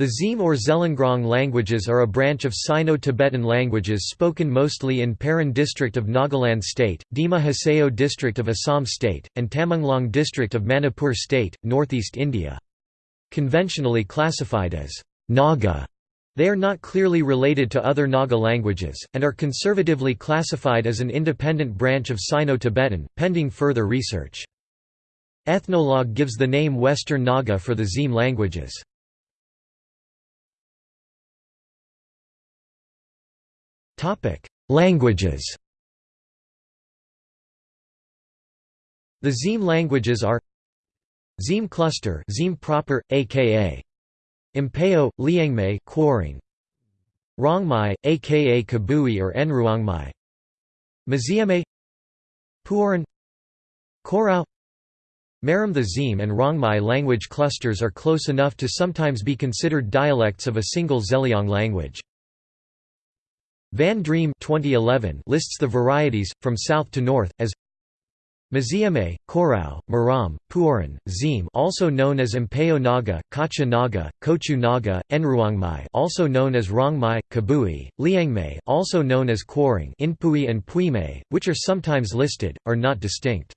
The Zim or Zeliangrong languages are a branch of Sino-Tibetan languages spoken mostly in Peren district of Nagaland state, Dima Hasao district of Assam state, and Tamenglong district of Manipur state, northeast India. Conventionally classified as Naga, they are not clearly related to other Naga languages, and are conservatively classified as an independent branch of Sino-Tibetan, pending further research. Ethnologue gives the name Western Naga for the Zim languages. Languages. The Zim languages are Zim cluster Zim proper, aka Impeo, Liangmai Quaring Rongmei, aka Kabui or Enruangmai. Maziame Puoran Korao. Maram The Zim and Rongmei language clusters are close enough to sometimes be considered dialects of a single Zeliang language. Van Driem 2011 lists the varieties, from south to north, as Maziame, Korau, Maram, Puoran, Zim also known as Impeo Naga, Kacha Naga, Kochu Naga, Enruangmai also known as Rongmei, Kabui, Liangmai also known as Quaring Inpui and Puimei, which are sometimes listed, are not distinct.